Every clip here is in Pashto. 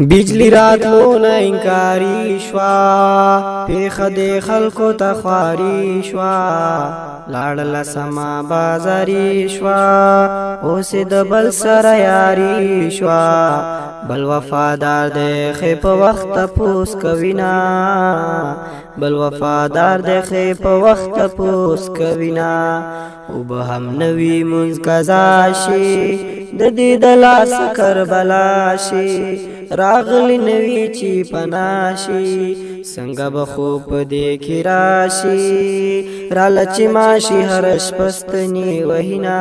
بجلی راتلو نه انکاری شوا پیخه د خلکو ته خواري شوا لاړل سما بازاري شوا اوس د بل سره یاري شوا بل وفادار د خې په وخت پوس کوینا بل وفادار د خې په وخت پوس کوینا او به هم نوی منځ قضا شي د دې د لاس کربلا شي راغلی نوی چی پناشي څنګه به خو په دې کې راشي را لچ ماشي هر شپستنی وهینا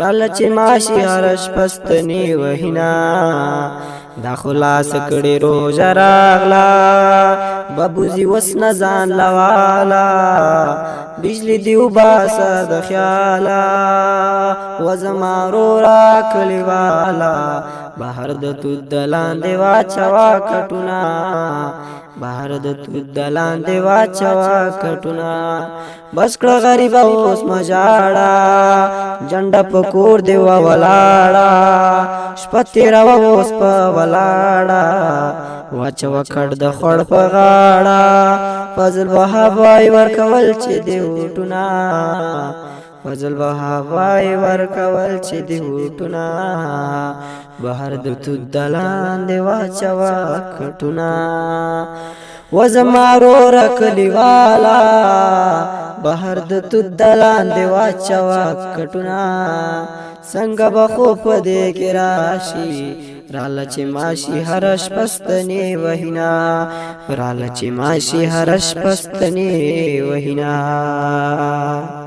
را لچ ماشي هر شپستنی وهینا دا خلاص کړي روزه راغلا ببوزی وسن ځان لوالا بجلی دیو باسا د خیالا وزما رو را کلیوالا بهر د تو دلان دیوا چوا کټونا بهر د تو دلان دیوا چوا کټونا بس کړه غریب اوس مجاړه جند پکور دیوا ولاړه شپتی را اوس په ولاړه واچو کړ د خړ په غاړه فضل وهاب وای ور کول چې دی وټونا فضل به هوای ورکول چې دی هوټونه بهر د تو دلان دی واچوا کټونه وزمارو رکلی والا بهر د تو دلان دی واچوا کټونه څنګه به خو په دې کې راشي راله چې ماشي هرش پستنې وهینا راله چې ماشي هرش پستنې وهینا